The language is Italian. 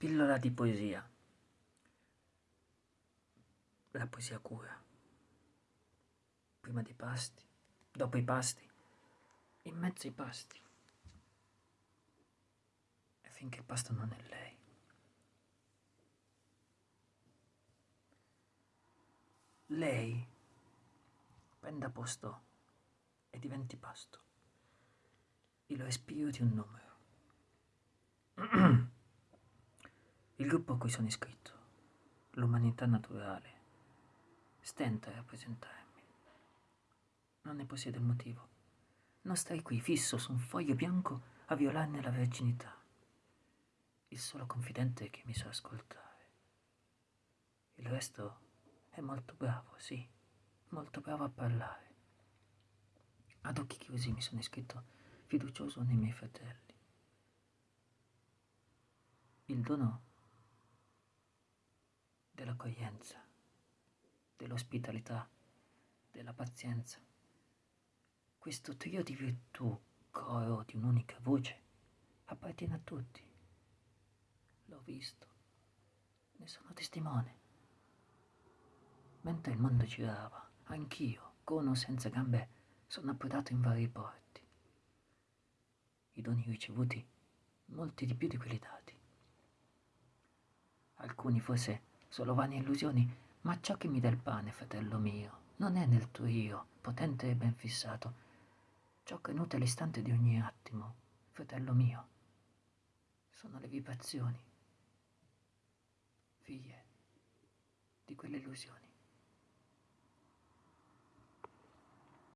Pillola di poesia. La poesia cura. Prima dei pasti, dopo i pasti, in mezzo ai pasti. E finché il pasto non è lei. Lei prenda posto e diventi pasto. Il respiro di un numero. Il gruppo a cui sono iscritto, l'umanità naturale, stenta a rappresentarmi. Non ne possiede il motivo. Non stai qui fisso su un foglio bianco a violarne la verginità. Il solo confidente che mi sa ascoltare. Il resto è molto bravo, sì, molto bravo a parlare. Ad occhi chiusi mi sono iscritto fiducioso nei miei fratelli. Il dono dell'accoglienza, dell'ospitalità, della pazienza. Questo trio di virtù, coro di un'unica voce, appartiene a tutti. L'ho visto, ne sono testimone. Mentre il mondo girava, anch'io, con o senza gambe, sono approdato in vari porti. I doni ricevuti, molti di più di quelli dati. Alcuni forse solo vane illusioni, ma ciò che mi dà il pane, fratello mio, non è nel tuo io, potente e ben fissato. Ciò che nutre l'istante di ogni attimo, fratello mio, sono le vibrazioni, figlie di quelle illusioni.